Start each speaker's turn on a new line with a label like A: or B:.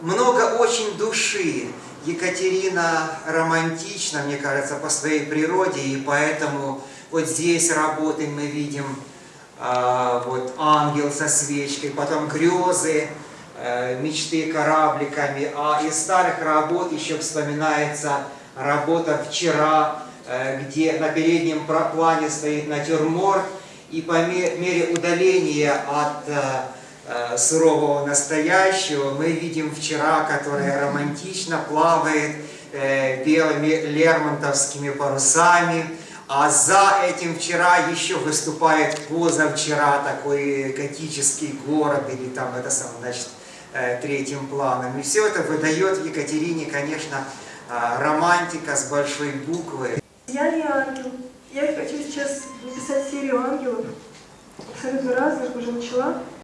A: Много очень души. Екатерина романтична, мне кажется, по своей природе, и поэтому вот здесь работы мы видим, э, вот ангел со свечкой, потом грезы, э, мечты корабликами, а из старых работ еще вспоминается работа «Вчера», э, где на переднем плане стоит натюрморт, и по мере удаления от э, сурового настоящего, мы видим вчера, которая романтично плавает э, белыми лермонтовскими парусами, а за этим вчера еще выступает позавчера такой готический город, или там это сам, значит, э, третьим планом. И все это выдает Екатерине, конечно, романтика с большой буквы.
B: Я не ангел. Я хочу сейчас написать серию ангелов, абсолютно разных, уже начала.